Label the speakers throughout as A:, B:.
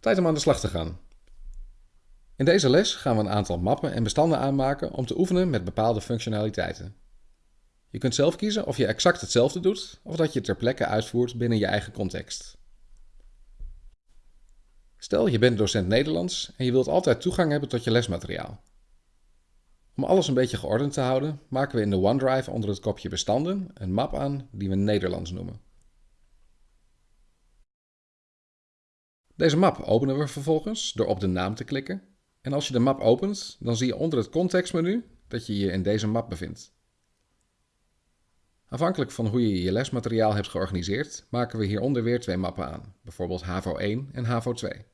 A: Tijd om aan de slag te gaan. In deze les gaan we een aantal mappen en bestanden aanmaken om te oefenen met bepaalde functionaliteiten. Je kunt zelf kiezen of je exact hetzelfde doet of dat je ter plekke uitvoert binnen je eigen context. Stel je bent docent Nederlands en je wilt altijd toegang hebben tot je lesmateriaal. Om alles een beetje geordend te houden, maken we in de OneDrive onder het kopje bestanden een map aan die we Nederlands noemen. Deze map openen we vervolgens door op de naam te klikken. En als je de map opent, dan zie je onder het contextmenu dat je je in deze map bevindt. Afhankelijk van hoe je je lesmateriaal hebt georganiseerd, maken we hieronder weer twee mappen aan, bijvoorbeeld HAVO 1 en HAVO 2.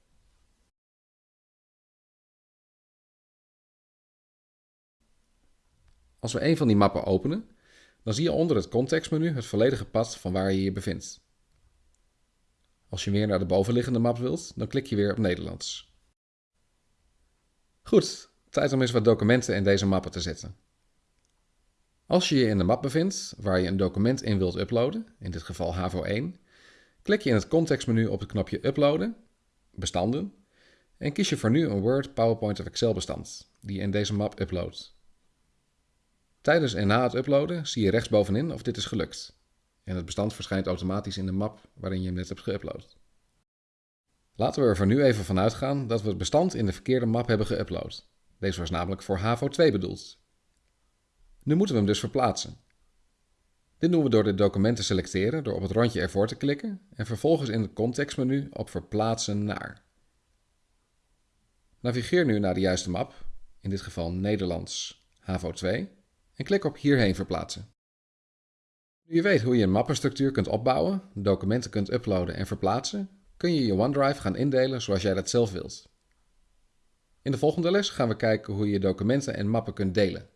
A: Als we een van die mappen openen, dan zie je onder het contextmenu het volledige pad van waar je je bevindt. Als je weer naar de bovenliggende map wilt, dan klik je weer op Nederlands. Goed, tijd om eens wat documenten in deze mappen te zetten. Als je je in de map bevindt waar je een document in wilt uploaden, in dit geval HAVO 1, klik je in het contextmenu op het knopje Uploaden, Bestanden, en kies je voor nu een Word, PowerPoint of Excel bestand, die je in deze map uploadt. Tijdens en na het uploaden zie je rechtsbovenin of dit is gelukt en het bestand verschijnt automatisch in de map waarin je hem net hebt geüpload. Laten we er voor nu even van uitgaan dat we het bestand in de verkeerde map hebben geüpload. Deze was namelijk voor HAVO 2 bedoeld. Nu moeten we hem dus verplaatsen. Dit doen we door dit document te selecteren door op het rondje ervoor te klikken en vervolgens in het contextmenu op verplaatsen naar. Navigeer nu naar de juiste map, in dit geval Nederlands HAVO 2, en klik op hierheen verplaatsen. Nu je weet hoe je een mappenstructuur kunt opbouwen, documenten kunt uploaden en verplaatsen, kun je je OneDrive gaan indelen zoals jij dat zelf wilt. In de volgende les gaan we kijken hoe je documenten en mappen kunt delen.